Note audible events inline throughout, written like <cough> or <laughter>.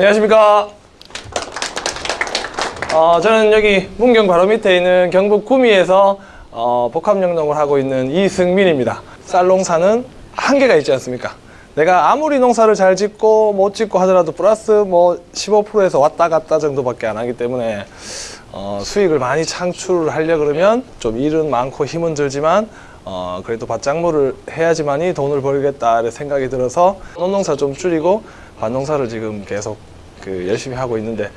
안녕하십니까. 어, 저는 여기 문경 바로 밑에 있는 경북 구미에서 어, 복합영농을 하고 있는 이승민입니다. 쌀 농사는 한계가 있지 않습니까? 내가 아무리 농사를 잘 짓고 못 짓고 하더라도 플러스 뭐 15%에서 왔다 갔다 정도밖에 안 하기 때문에 어, 수익을 많이 창출을 하려 그러면 좀 일은 많고 힘은 들지만 어, 그래도 밭작물을 해야지만이 돈을 벌겠다 생각이 들어서 논농사 좀 줄이고 밭농사를 지금 계속 그 열심히 하고 있는데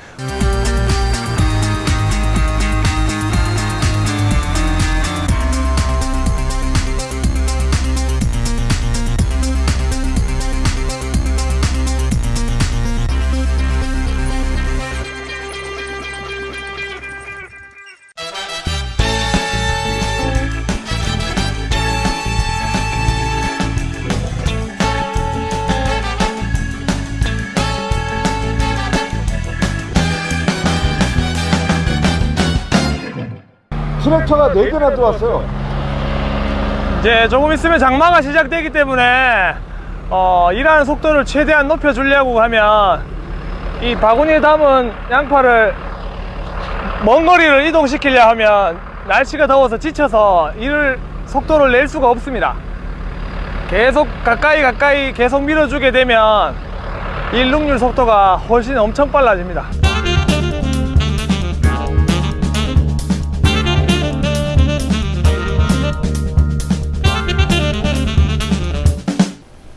트랙터가 4대나 들어왔어요. 이제 조금 있으면 장마가 시작되기 때문에 어, 일하는 속도를 최대한 높여주려고 하면 이 바구니에 담은 양파를 먼 거리를 이동시키려 하면 날씨가 더워서 지쳐서 일을 속도를 낼 수가 없습니다. 계속 가까이 가까이 계속 밀어주게 되면 일 능률 속도가 훨씬 엄청 빨라집니다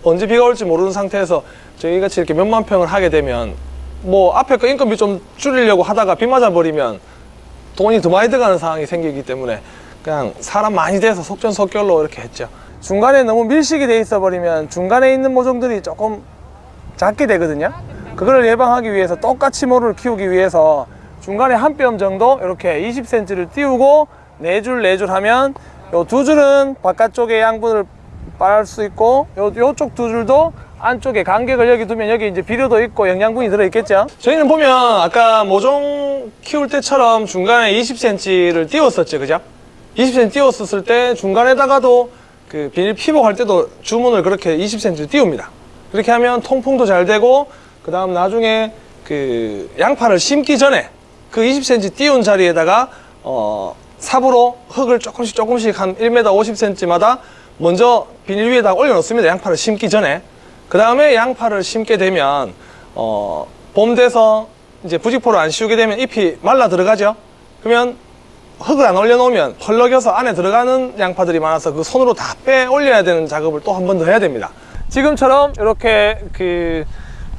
언제 비가 올지 모르는 상태에서 저희 같이 이렇게 몇만 평을 하게 되면 뭐 앞에 거 인건비 좀 줄이려고 하다가 비 맞아 버리면 돈이 더 많이 들어가는 상황이 생기기 때문에 그냥 사람 많이 돼서 속전속결로 이렇게 했죠. 중간에 너무 밀식이 돼 있어 버리면 중간에 있는 모종들이 조금 작게 되거든요. 그걸 예방하기 위해서 똑같이 모를 키우기 위해서 중간에 한 뼘 정도 이렇게 20cm를 띄우고 네 줄 네 줄 하면 요 두 줄은 바깥쪽에 양분을 빨 수 있고 요, 요쪽 두 줄도 안쪽에 간격을 여기 두면 여기 이제 비료도 있고 영양분이 들어있겠죠? 저희는 보면 아까 모종 키울 때처럼 중간에 20cm를 띄웠었죠 그죠? 20cm 띄웠었을 때 중간에다가도 그 비닐 피복할 때도 주문을 그렇게 20cm 띄웁니다. 그렇게 하면 통풍도 잘 되고 그 다음 나중에 그 양파를 심기 전에 그 20cm 띄운 자리에다가 어 삽으로 흙을 조금씩 조금씩 한 1m 50cm마다 먼저 비닐 위에다 올려놓습니다. 양파를 심기 전에. 그 다음에 양파를 심게 되면 어, 봄 돼서 이제 부직포를 안 씌우게 되면 잎이 말라 들어가죠. 그러면 흙을 안 올려놓으면 펄럭여서 안에 들어가는 양파들이 많아서 그 손으로 다 빼 올려야 되는 작업을 또 한 번 더 해야 됩니다. 지금처럼 이렇게 그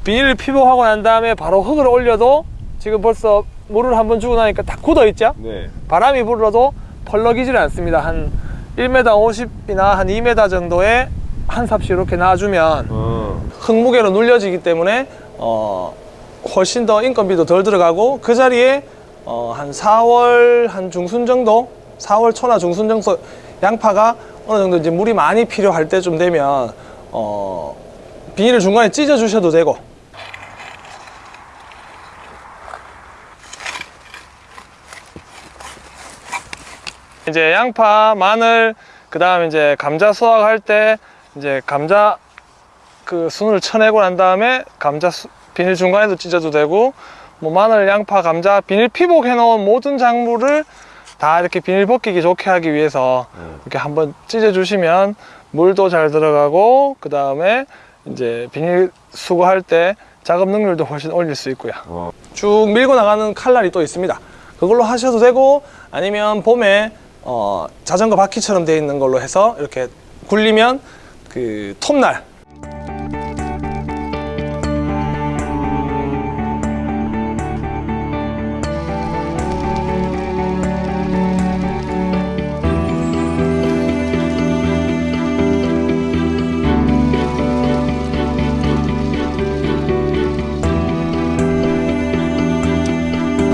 비닐을 피복하고 난 다음에 바로 흙을 올려도 지금 벌써 물을 한 번 주고 나니까 다 굳어 있죠? 네. 바람이 불어도 펄럭이지를 않습니다. 한 1m 50이나 한 2m 정도의 한 삽씩 이렇게 놔주면 어. 흙무게로 눌려지기 때문에 어, 훨씬 더 인건비도 덜 들어가고 그 자리에 어, 한 4월 한 중순 정도 4월 초나 중순 정도 양파가 어느 정도 이제 물이 많이 필요할 때쯤 되면 어, 비닐을 중간에 찢어 주셔도 되고 이제 양파, 마늘, 그 다음에 이제 감자 수확할 때 이제 감자 그 순을 쳐내고 난 다음에 감자 수- 비닐 중간에도 찢어도 되고 뭐 마늘, 양파, 감자 비닐 피복 해 놓은 모든 작물을 다 이렇게 비닐 벗기기 좋게 하기 위해서 이렇게 한번 찢어 주시면 물도 잘 들어가고 그 다음에 이제 비닐 수거할 때 작업 능률도 훨씬 올릴 수 있고요. 어. 쭉 밀고 나가는 칼날이 또 있습니다. 그걸로 하셔도 되고 아니면 봄에 어, 자전거 바퀴처럼 되어 있는 걸로 해서 이렇게 굴리면 그 톱날.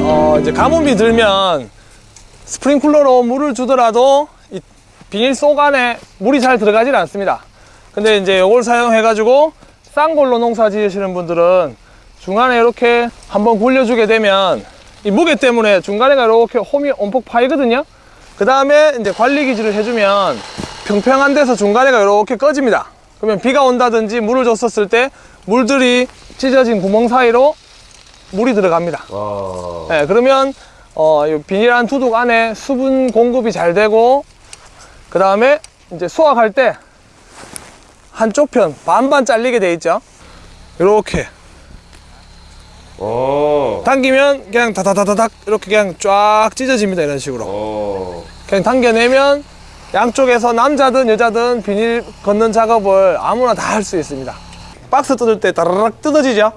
어, 이제 가뭄이 들면 스프링클러로 물을 주더라도 이 비닐 속 안에 물이 잘 들어가질 않습니다. 근데 이제 이걸 사용해 가지고 싼 걸로 농사 지으시는 분들은 중간에 이렇게 한번 굴려주게 되면 이 무게 때문에 중간에가 이렇게 홈이 엄폭 파이거든요. 그 다음에 이제 관리 기질을 해주면 평평한 데서 중간에가 이렇게 꺼집니다. 그러면 비가 온다든지 물을 줬었을 때 물들이 찢어진 구멍 사이로 물이 들어갑니다. 와. 네, 그러면 어, 이 비닐한 두둑 안에 수분 공급이 잘 되고 그 다음에 이제 수확할 때 한쪽 편 반반 잘리게 돼 있죠. 이렇게 오. 당기면 그냥 다다다다닥 이렇게 그냥 쫙 찢어집니다. 이런 식으로. 오. 그냥 당겨내면 양쪽에서 남자든 여자든 비닐 걷는 작업을 아무나 다 할 수 있습니다. 박스 뜯을 때 따라락 뜯어지죠?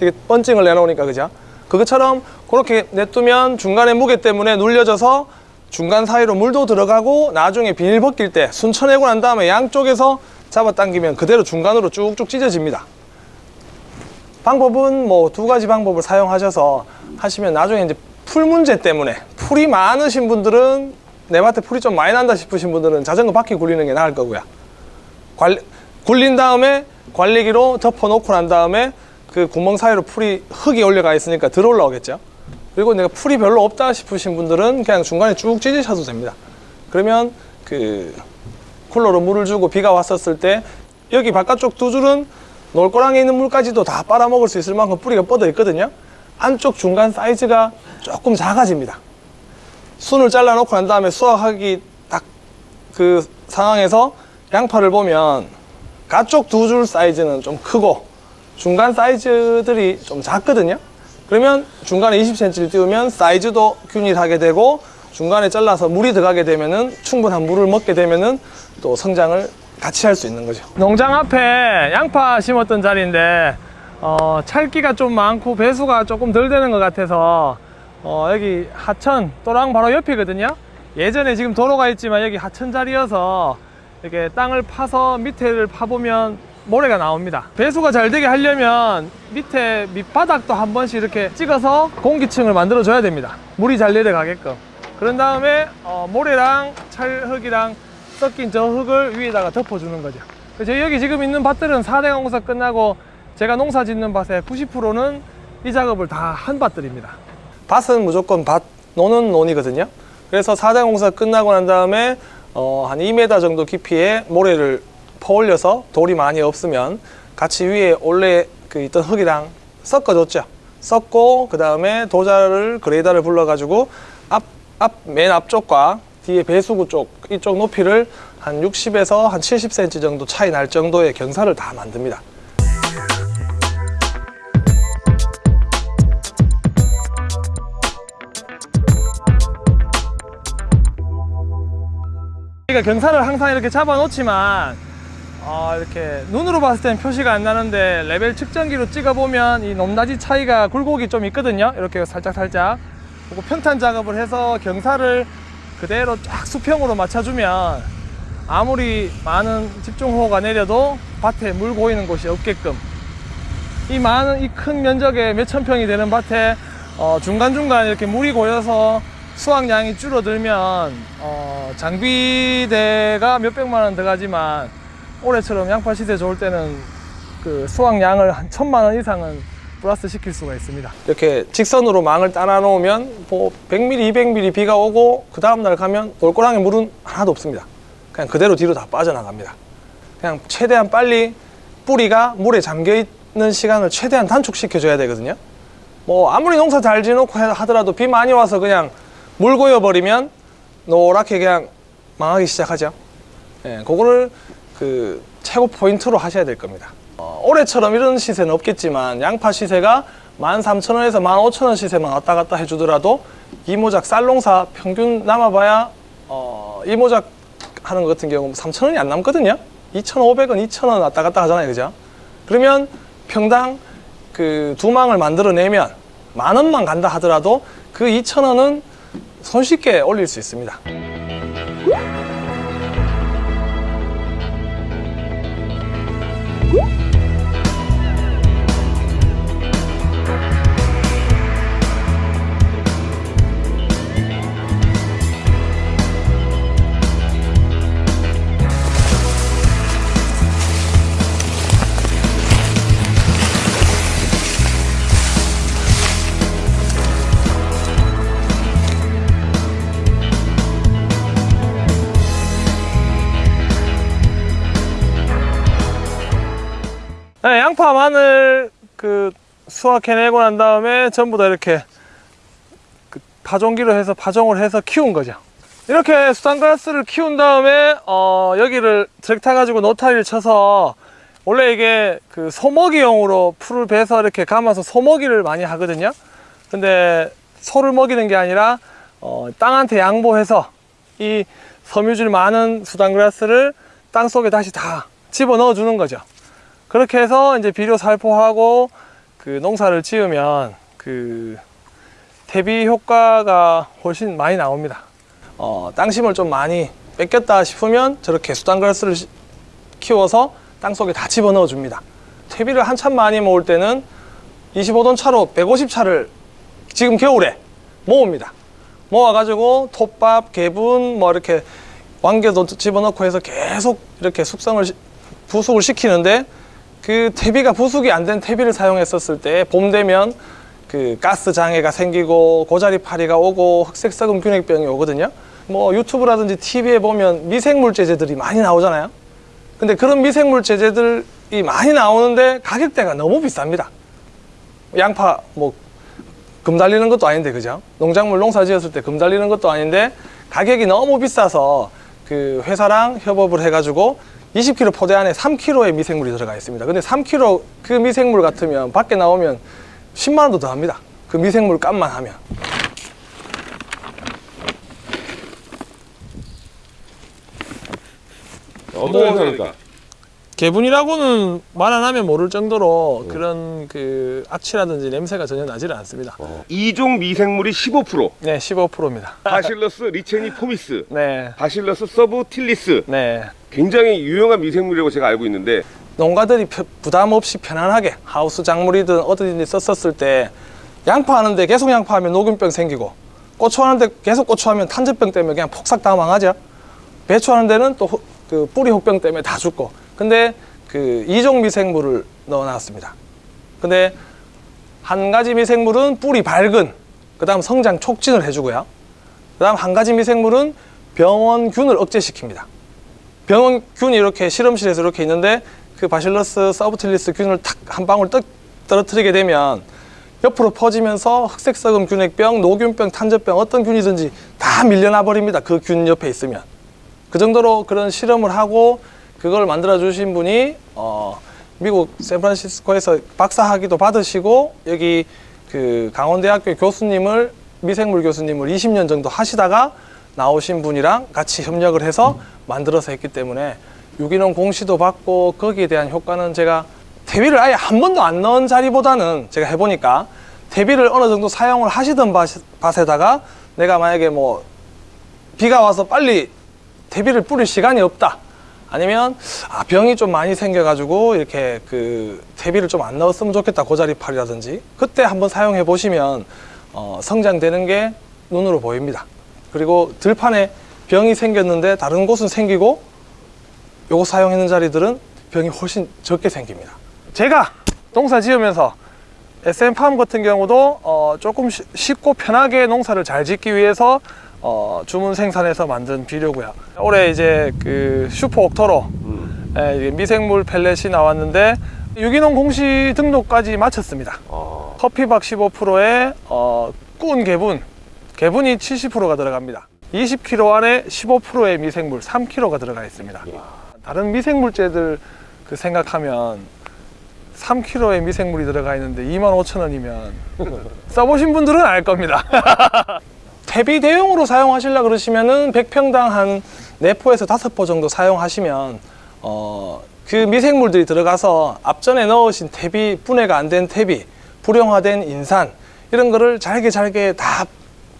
이게 번칭을 내놓으니까 그죠? 그것처럼 그렇게 냅두면 중간에 무게 때문에 눌려져서 중간 사이로 물도 들어가고 나중에 비닐 벗길 때 순쳐내고 난 다음에 양쪽에서 잡아당기면 그대로 중간으로 쭉쭉 찢어집니다. 방법은 뭐 두 가지 방법을 사용하셔서 하시면 나중에 이제 풀 문제 때문에 풀이 많으신 분들은 내 밭에 풀이 좀 많이 난다 싶으신 분들은 자전거 바퀴 굴리는 게 나을 거고요. 관리, 굴린 다음에 관리기로 덮어 놓고 난 다음에 그 구멍 사이로 풀이 흙이 올려가 있으니까 들 올라오겠죠. 그리고 내가 풀이 별로 없다 싶으신 분들은 그냥 중간에 쭉 찢으셔도 됩니다. 그러면 그 쿨러로 물을 주고 비가 왔었을 때 여기 바깥쪽 두 줄은 놀고랑에 있는 물까지도 다 빨아먹을 수 있을 만큼 뿌리가 뻗어 있거든요. 안쪽 중간 사이즈가 조금 작아집니다. 순을 잘라 놓고 난 다음에 수확하기 딱 그 상황에서 양파를 보면 가쪽 두 줄 사이즈는 좀 크고 중간 사이즈들이 좀 작거든요. 그러면 중간에 20cm를 띄우면 사이즈도 균일하게 되고 중간에 잘라서 물이 들어가게 되면은 충분한 물을 먹게 되면은 또 성장을 같이 할 수 있는 거죠. 농장 앞에 양파 심었던 자리인데 어, 찰기가 좀 많고 배수가 조금 덜 되는 것 같아서 어, 여기 하천 또랑 바로 옆이거든요. 예전에 지금 도로가 있지만 여기 하천 자리여서 이렇게 땅을 파서 밑에를 파보면 모래가 나옵니다. 배수가 잘 되게 하려면 밑에 밑바닥도 한 번씩 이렇게 찍어서 공기층을 만들어 줘야 됩니다. 물이 잘 내려가게끔. 그런 다음에 어, 모래랑 찰흙이랑 섞인 저 흙을 위에다가 덮어주는 거죠. 그래서 여기 지금 있는 밭들은 4대 공사 끝나고 제가 농사 짓는 밭의 90%는 이 작업을 다 한 밭들입니다. 밭은 무조건 밭 노는 논이거든요. 그래서 4대 공사 끝나고 난 다음에 어, 한 2m 정도 깊이의 모래를 퍼올려서 돌이 많이 없으면 같이 위에 원래 그 있던 흙이랑 섞어줬죠. 섞고 그 다음에 도자를 그레이더를 불러가지고 앞, 앞, 맨 앞쪽과 뒤에 배수구 쪽 이쪽 높이를 한 60에서 한 70cm 정도 차이 날 정도의 경사를 다 만듭니다. 우리가 경사를 항상 이렇게 잡아 놓지만 어, 이렇게 눈으로 봤을 때는 표시가 안 나는데 레벨 측정기로 찍어 보면 이 높낮이 차이가 굴곡이 좀 있거든요. 이렇게 살짝 살짝. 그리고 평탄 작업을 해서 경사를 그대로 쫙 수평으로 맞춰주면 아무리 많은 집중호우가 내려도 밭에 물 고이는 곳이 없게끔. 이 많은 이 큰 면적에 몇천 평이 되는 밭에 어, 중간중간 이렇게 물이 고여서 수확량이 줄어들면 어, 장비대가 몇백만 원 들어가지만 올해처럼 양파 시세 좋을 때는 그 수확량을 한 천만 원 이상은 플러스 시킬 수가 있습니다. 이렇게 직선으로 망을 따라 놓으면 뭐 100mm, 200mm 비가 오고 그 다음 날 가면 돌고랑에 물은 하나도 없습니다. 그냥 그대로 뒤로 다 빠져나갑니다. 그냥 최대한 빨리 뿌리가 물에 잠겨 있는 시간을 최대한 단축시켜 줘야 되거든요. 뭐 아무리 농사 잘 지놓고 해- 하더라도 비 많이 와서 그냥 물 고여 버리면 노랗게 그냥 망하기 시작하죠. 예, 그거를 그 최고 포인트로 하셔야 될 겁니다. 어, 올해처럼 이런 시세는 없겠지만 양파 시세가 13,000원에서 15,000원 시세만 왔다 갔다 해주더라도 이모작 쌀농사 평균 남아봐야 어, 이모작 하는 것 같은 경우 3,000원이 안 남거든요. 2,500원, 2,000원 왔다 갔다 하잖아요, 그죠? 그러면 평당 그 두 망을 만들어내면 만 원만 간다 하더라도 그 2,000원은 손쉽게 올릴 수 있습니다. 양파, 마늘 그 수확해내고 난 다음에 전부 다 이렇게 그 파종기로 해서 파종을 해서 키운 거죠. 이렇게 수산가스를 키운 다음에 어, 여기를 트랙터 가지고 노타리를 쳐서 원래 이게 그 소먹이용으로 풀을 베서 이렇게 감아서 소먹이를 많이 하거든요. 근데 소를 먹이는 게 아니라 어, 땅한테 양보해서 이 섬유질 많은 수단그라스를 땅 속에 다시 다 집어 넣어 주는 거죠. 그렇게 해서 이제 비료 살포하고 그 농사를 지으면 그 대비 효과가 훨씬 많이 나옵니다. 어, 땅심을 좀 많이 뺏겼다 싶으면 저렇게 수단그라스를 시- 키워서 땅 속에 다 집어 넣어 줍니다. 퇴비를 한참 많이 모을 때는 25돈 차로 150차를 지금 겨울에 모읍니다. 모아가지고 톱밥, 개분, 뭐 이렇게 왕개도 집어넣고 해서 계속 이렇게 숙성을 시- 부숙을 시키는데 그 퇴비가 부숙이 안 된 퇴비를 사용했었을 때 봄 되면 그 가스 장애가 생기고 고자리 파리가 오고 흑색 썩은 균핵병이 오거든요. 뭐 유튜브라든지 TV에 보면 미생물 제제들이 많이 나오잖아요. 근데 그런 미생물 제제들이 많이 나오는데 가격대가 너무 비쌉니다. 양파 뭐 금 달리는 것도 아닌데 그죠? 농작물 농사 지었을 때 금 달리는 것도 아닌데 가격이 너무 비싸서 그 회사랑 협업을 해가지고 20kg 포대 안에 3kg의 미생물이 들어가 있습니다. 근데 3kg 그 미생물 같으면 밖에 나오면 10만 원도 더 합니다. 그 미생물 값만 하면. 어떤 회사입니까? 개분이라고는 말 안 하면 모를 정도로 그런 그 악취라든지 냄새가 전혀 나지를 않습니다. 이종 미생물이 15%, 네, 15%입니다. Bacillus licheniformis, <laughs> 네, Bacillus subtilis 네. 굉장히 유용한 미생물이라고 제가 알고 있는데 농가들이 펴- 부담 없이 편안하게 하우스 작물이든 어디든 썼었을 때 양파 하는데 계속 양파하면 노균병 생기고 고추 하는데 계속 고추하면 탄저병 때문에 그냥 폭삭 다 망하죠. 배추 하는 데는 또 그 뿌리 혹병 때문에 다 죽고. 근데 그 이종 미생물을 넣어놨습니다. 근데 한 가지 미생물은 뿌리 발근, 그 다음 성장 촉진을 해주고요. 그 다음 한 가지 미생물은 병원균을 억제시킵니다. 병원균이 이렇게 실험실에서 이렇게 있는데 그 Bacillus subtilis 균을 탁 한 방울 떡 떨어뜨리게 되면 옆으로 퍼지면서 흑색 썩음 균핵병, 노균병, 탄저병 어떤 균이든지 다 밀려나 버립니다. 그 균 옆에 있으면. 그 정도로 그런 실험을 하고 그걸 만들어 주신 분이 어, 미국 샌프란시스코에서 박사학위도 받으시고 여기 그 강원대학교 교수님을 미생물 교수님을 20년 정도 하시다가 나오신 분이랑 같이 협력을 해서 만들어서 했기 때문에 유기농 공시도 받고 거기에 대한 효과는 제가 퇴비를 아예 한 번도 안 넣은 자리보다는 제가 해보니까 퇴비를 어느 정도 사용을 하시던 밭- 밭에다가 내가 만약에 뭐 비가 와서 빨리 퇴비를 뿌릴 시간이 없다. 아니면 아, 병이 좀 많이 생겨가지고 이렇게 그 퇴비를 좀 안 넣었으면 좋겠다 고자리팔이라든지 그때 한번 사용해 보시면 어, 성장되는 게 눈으로 보입니다. 그리고 들판에 병이 생겼는데 다른 곳은 생기고 요거 사용하는 자리들은 병이 훨씬 적게 생깁니다. 제가 농사 지으면서 SM팜 같은 경우도 어, 조금 쉬- 쉽고 편하게 농사를 잘 짓기 위해서 어, 주문 생산해서 만든 비료고요. 올해 이제 그 슈퍼 옥토로 예, 이게 미생물 펠렛이 나왔는데 유기농 공시 등록까지 마쳤습니다. 아, 커피박 15%에 어, 꾼 개분, 개분이 70%가 들어갑니다. 20kg 안에 15%의 미생물 3kg가 들어가 있습니다. 다른 미생물제들 그 생각하면 3kg의 미생물이 들어가 있는데 25,000원이면 <laughs> 써보신 분들은 알 겁니다. <laughs> 퇴비 대용으로 사용하시려 그러시면은 100평당 한 4포에서 5포 정도 사용하시면 어, 그 미생물들이 들어가서 앞전에 넣으신 퇴비 분해가 안 된 퇴비, 불용화된 인산 이런 거를 잘게 잘게 다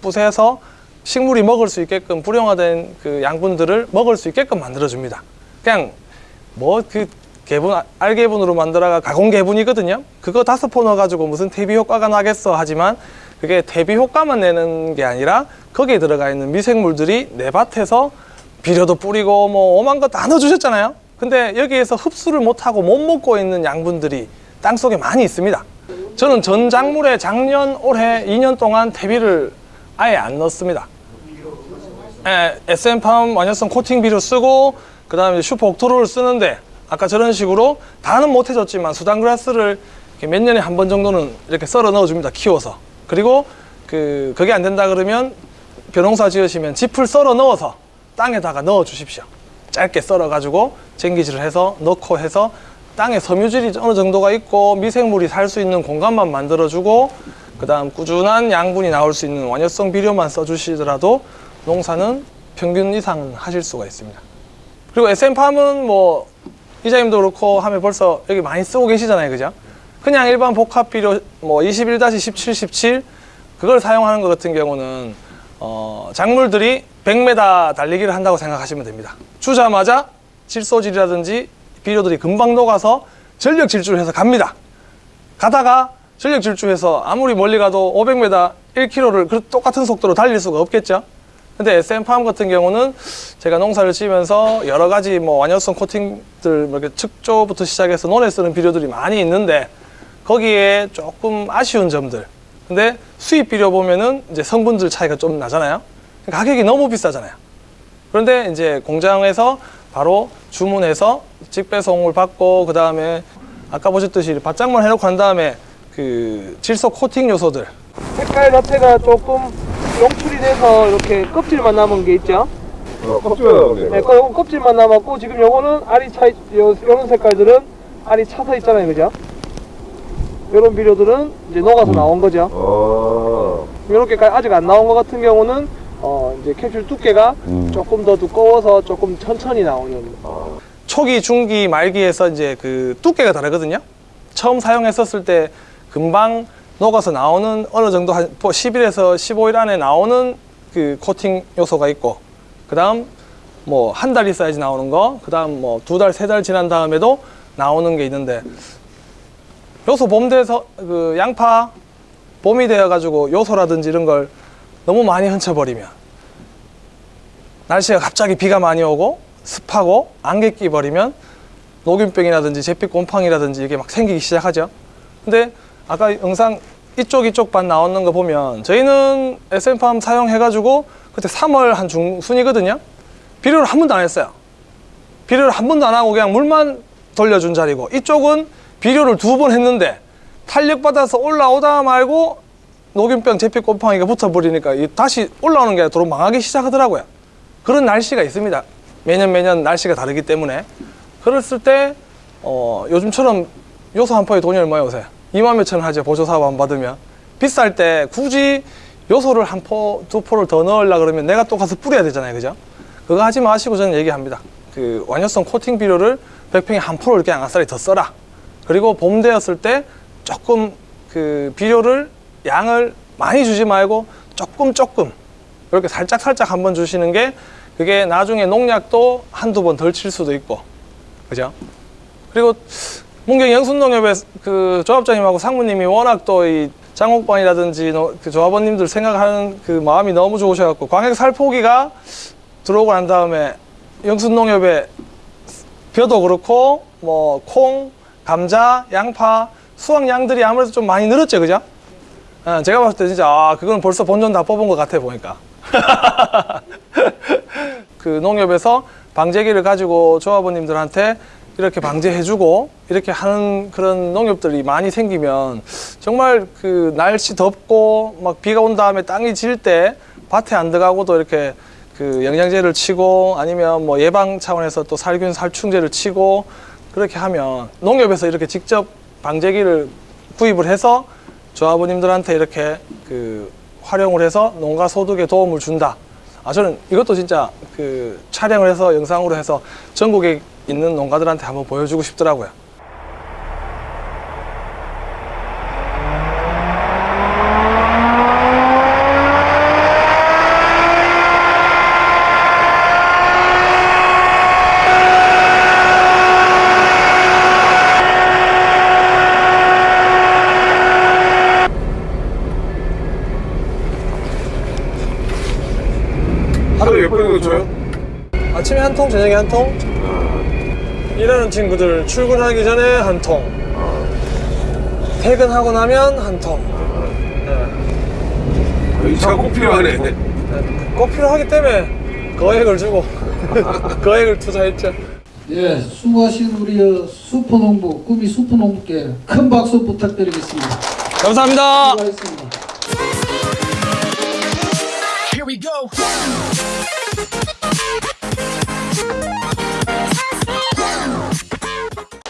부세서 식물이 먹을 수 있게끔 불용화된 그 양분들을 먹을 수 있게끔 만들어 줍니다. 그냥 뭐 그 개분 알개분으로 만들어가 가공 개분이거든요. 그거 다섯 포 넣어가지고 무슨 퇴비 효과가 나겠어 하지만 그게 퇴비 효과만 내는 게 아니라 거기에 들어가 있는 미생물들이 내 밭에서 비료도 뿌리고 뭐 오만 거 다 넣어주셨잖아요. 근데 여기에서 흡수를 못하고 못 먹고 있는 양분들이 땅 속에 많이 있습니다. 저는 전 작물에 작년, 올해 2년 동안 퇴비를 아예 안 넣습니다. 예, SM팜 완효성 코팅 비료 쓰고 그 다음에 슈퍼 옥토로를 쓰는데 아까 저런 식으로 다는 못 해줬지만 수단그라스를 몇 년에 한 번 정도는 이렇게 썰어 넣어줍니다. 키워서. 그리고 그 그게 안 된다 그러면 벼농사 지으시면 짚을 썰어 넣어서 땅에다가 넣어 주십시오. 짧게 썰어 가지고 쟁기질을 해서 넣고 해서 땅에 섬유질이 어느 정도가 있고 미생물이 살 수 있는 공간만 만들어 주고 그 다음 꾸준한 양분이 나올 수 있는 완효성 비료만 써 주시더라도 농사는 평균 이상은 하실 수가 있습니다. 그리고 SM팜은 뭐 이자님도 그렇고 하면 벌써 여기 많이 쓰고 계시잖아요. 그죠? 그냥 일반 복합 비료 뭐 21-17, 17 그걸 사용하는 것 같은 경우는 어, 작물들이 100m 달리기를 한다고 생각하시면 됩니다. 주자마자 질소질이라든지 비료들이 금방 녹아서 전력 질주를 해서 갑니다. 가다가 전력 질주해서 아무리 멀리 가도 500m, 1km를 그 똑같은 속도로 달릴 수가 없겠죠. 근데 SM팜 같은 경우는 제가 농사를 지으면서 여러 가지 뭐 완효성 코팅들 뭐 이렇게 측조부터 시작해서 논에 쓰는 비료들이 많이 있는데 거기에 조금 아쉬운 점들. 근데 수입 비료 보면은 이제 성분들 차이가 좀 나잖아요. 가격이 너무 비싸잖아요. 그런데 이제 공장에서 바로 주문해서 직배송을 받고 그 다음에 아까 보셨듯이 바짝만 해놓고 한 다음에 그 질소 코팅 요소들 색깔 자체가 조금 용출이 돼서 이렇게 껍질만 남은 게 있죠. 네, 껍- 껍질만 남았고 지금 요거는 알이 차, 있- 요, 요런 색깔들은 알이 차서 있잖아요, 그죠? 요런 비료들은 이제 녹아서 나온 거죠. 이렇게 아직 안 나온 것 같은 경우는 어 이제 캡슐 두께가 조금 더 두꺼워서 조금 천천히 나오는. 초기, 중기, 말기에서 이제 그 두께가 다르거든요. 처음 사용했었을 때 금방 녹아서 나오는 어느 정도 한 10일에서 15일 안에 나오는 그 코팅 요소가 있고, 그 다음 뭐 한 달 있어야지 나오는 거, 그 다음 뭐 두 달, 세 달 지난 다음에도 나오는 게 있는데, 요소 봄 돼서 그 양파 봄이 되어 가지고 요소라든지 이런 걸 너무 많이 흔쳐버리면 날씨가 갑자기 비가 많이 오고 습하고 안개 끼버리면 녹균병이라든지 제빛 곰팡이라든지 이게 막 생기기 시작하죠. 근데 아까 영상 이쪽 이쪽 반 나오는 거 보면 저희는 SM팜 사용해가지고 그때 3월 한 중순이거든요. 비료를 한 번도 안 했어요. 비료를 한 번도 안 하고 그냥 물만 돌려준 자리고 이쪽은 비료를 두 번 했는데 탄력받아서 올라오다 말고 녹균병, 제빛 곰팡이가 붙어버리니까 이 다시 올라오는 게 도로 망하기 시작하더라고요. 그런 날씨가 있습니다. 매년 매년 날씨가 다르기 때문에 그랬을 때 어, 요즘처럼 요소 한 포에 돈이 얼마에 오세요? 2만 몇천 원 하죠. 보조 사업 안 받으면. 비쌀 때 굳이 요소를 한 포, 두 포를 더 넣으려 그러면 내가 또 가서 뿌려야 되잖아요. 그죠? 그거 하지 마시고 저는 얘기합니다. 그 완효성 코팅 비료를 100평에 한 포를 그냥 아싸리 더 써라. 그리고 봄 되었을 때 조금 그 비료를 양을 많이 주지 말고 조금 조금 이렇게 살짝 살짝 한번 주시는 게 그게 나중에 농약도 한두 번 덜 칠 수도 있고. 그죠? 그리고 문경 영순농협의 그 조합장님하고 상무님이 워낙 또 이 장옥반이라든지 노- 그 조합원님들 생각하는 그 마음이 너무 좋으셔갖고 광역 살포기가 들어오고 난 다음에 영순농협에 벼도 그렇고 뭐 콩, 감자, 양파, 수확량들이 아무래도 좀 많이 늘었죠, 그죠? 어, 제가 봤을 때 진짜 아 그건 벌써 본전 다 뽑은 것 같아 보니까 <laughs> 그 농협에서 방제기를 가지고 조합원님들한테 이렇게 방제해주고 이렇게 하는 그런 농협들이 많이 생기면 정말 그 날씨 덥고 막 비가 온 다음에 땅이 질 때 밭에 안 들어가고도 이렇게 그 영양제를 치고 아니면 뭐 예방 차원에서 또 살균 살충제를 치고 그렇게 하면 농협에서 이렇게 직접 방제기를 구입을 해서 조합원님들한테 이렇게 그 활용을 해서 농가 소득에 도움을 준다. 아 저는 이것도 진짜 그 촬영을 해서 영상으로 해서 전국에 있는 농가들한테 한번 보여주고 싶더라고요. 하루에 몇 번이나 줘요? 아침에 한 통, 저녁에 한 통. 일하는 친구들 출근하기 전에 한 통. 퇴근하고 나면 한통. 네. 이차가 꼭 필요하네. 꼭 필요하기 때문에 거액을 주고 <laughs> 거액을 투자했죠. 예, 수고하신 우리 수포농부 꿈이 수포농부께 큰 박수 부탁드리겠습니다. 감사합니다. 수고하셨습니다. Here we go.